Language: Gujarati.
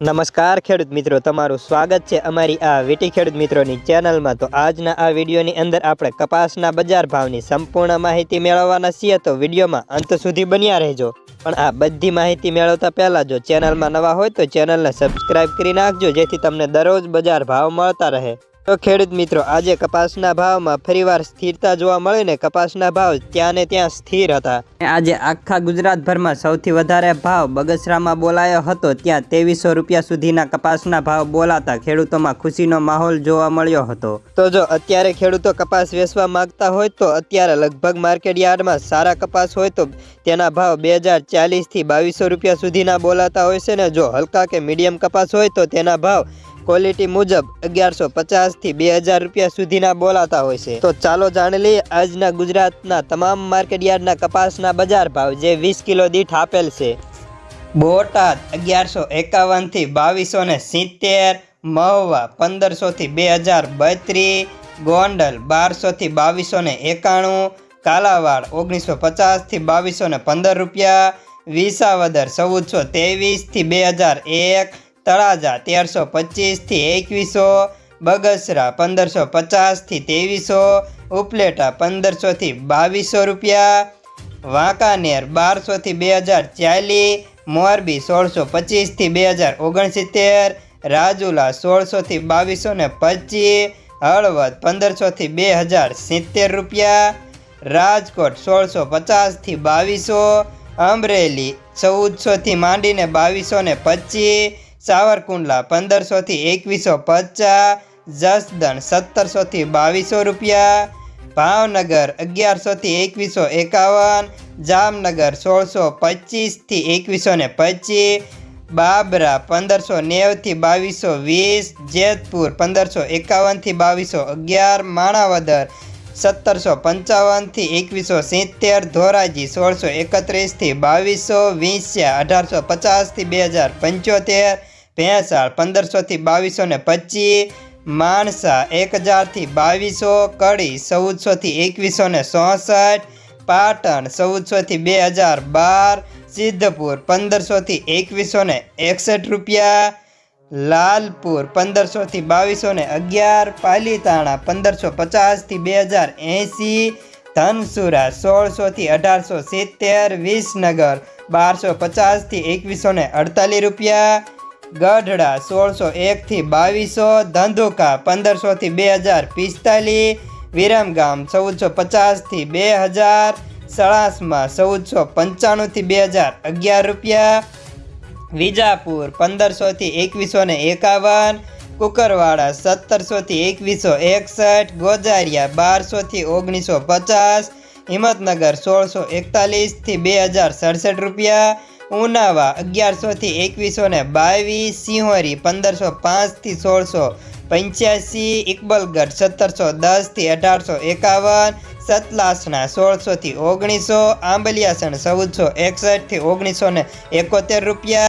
નમસ્કાર ખેડૂત મિત્રો, તમારું સ્વાગત છે અમારી આ વીટી ખેડૂત મિત્રોની ચેનલમાં. તો આજના આ વિડીયોની અંદર આપણે કપાસના બજાર ભાવની સંપૂર્ણ માહિતી મેળવવાના છીએ. તો વિડીયોમાં અંત સુધી બન્યા રહેજો. પણ આ બધી માહિતી મેળવતા પહેલાં જો ચેનલમાં નવા હોય તો ચેનલને સબસ્ક્રાઈબ કરી નાખજો, જેથી તમને દરરોજ બજાર ભાવ મળતા રહે. તો ખેડૂત મિત્રો આજે કપાસના ભાવમાં ફરીવાર સ્થિરતા જોવા મળીને કપાસના ભાવ ત્યાં ને ત્યાં સ્થિર હતા. આજે આખા ગુજરાતભરમાં સૌથી વધારે ભાવ બગસરામાં બોલાયો હતો ત્યાં ત્રેવીસો રૂપિયા સુધીના કપાસના ભાવ બોલાતા ખેડૂતોમાં ખુશીનો માહોલ જોવા મળ્યો હતો. તો જો અત્યારે ખેડૂતો કપાસ વેચવા માંગતા હોય તો અત્યારે લગભગ માર્કેટ યાર્ડમાં સારા કપાસ હોય તો તેના ભાવ બે હજાર ચાલીસથી બાવીસો રૂપિયા સુધીના બોલાતા હોય છે ને જો હલકા કે મીડિયમ કપાસ હોય તો તેના ભાવ ક્વોલિટી મુજબ અગિયારસો પચાસથી બે હજાર રૂપિયા સુધીના બોલાતા હોય છે. તો ચાલો જાણી લઈએ આજના ગુજરાતના તમામ માર્કેટ યાર્ડના કપાસના બજાર ભાવ જે વીસ કિલો દીઠ આપેલ છે. બોટાદ અગિયારસો એકાવનથી બાવીસો ને સિત્તેર, મહુવા પંદરસોથી બે હજાર બત્રીસ, ગોંડલ બારસોથી બાવીસો ને એકાણું, કાલાવાડ ઓગણીસો પચાસથી બાવીસો ને પંદર રૂપિયા, વિસાવદર ચૌદસો ત્રેવીસથી બે હજાર એક તળાજા તેરસો પચીસથી એકવીસો, બગસરા પંદરસો પચાસથી ત્રેવીસો, ઉપલેટા પંદરસોથી બાવીસો રૂપિયા, વાંકાનેર બારસોથી બે હજાર ચાલીસ મોરબી સોળસો પચીસથી બે હજાર ઓગણસિત્તેર, રાજુલા સોળસોથી બાવીસો ને પચીસ, હળવદ પંદરસોથી બે હજાર સિત્તેર રૂપિયા, રાજકોટ સોળસો પચાસથી બાવીસો, અમરેલી ચૌદસોથી માંડીને બાવીસો ને પચીસ સાવરકુંડલા પંદરસોથી એકવીસો પચાસ, જસદણ સત્તરસોથી બાવીસો રૂપિયા, ભાવનગર અગિયારસોથી એકવીસો એકાવન, જામનગર સોળસો પચીસથી એકવીસો ને પચીસ, બાબરા પંદરસો નેવથી બાવીસો વીસ, જેતપુર પંદરસો એકાવનથી બાવીસો અગિયાર, માણાવદર સત્તરસો પંચાવનથી એકવીસો સિત્તેર ધોરાજી સોળસો એકત્રીસથી બાવીસો વીંસ્યા અઢારસો પચાસથી બે હજાર પંચોતેર ભેંસાળ પંદરસોથી બાવીસો ને પચીસ માણસા એક હજારથી બાવીસો કડી ચૌદસોથી એકવીસો ને ચોસઠ પાટણ ચૌદસોથી બે હજાર બાર સિદ્ધપુર પંદરસોથી એકવીસો ને એકસઠ રૂપિયા લાલપુર પંદરસોથી બાવીસો ને અગિયાર, પાલીતાણા પંદરસો પચાસથી બે હજાર એંસી ધનસુરા સોળસોથી અઢારસો સિત્તેર, વિસનગર બારસો પચાસથી એકવીસો ને અડતાલીસ રૂપિયા, ગઢડા સોળસો એકથી બાવીસો, ધંધુકા પંદરસોથી બે હજાર પિસ્તાલીસ, વિરમગામ ચૌદસો પચાસથી બે હજાર, સળાસમાં ચૌદસો પંચાણુંથી બે હજાર અગિયાર રૂપિયા વિજાપુર પંદરસોથી એકવીસો ને એકાવન, કુકરવાડા સત્તરસોથી એકવીસો એકસઠ, ગોજારિયા બારસોથી ઓગણીસો પચાસ, હિંમતનગર, સોળસો એકતાલીસથી બે હજાર સડસઠ રૂપિયા, ઉનાવા અગિયારસોથી એકવીસો ને બાવીસ, સિંહોરી, પંદરસો પાંચથી સોળસો પંચ્યાસી, ઇકબલગઢ, સત્તરસો દસથી અઢારસો એકાવન સતલાસણા સોળસોથી ઓગણીસો, આંબલિયાસણ, ચૌદસો એકસઠથી ઓગણીસો ને એકોતેર રૂપિયા.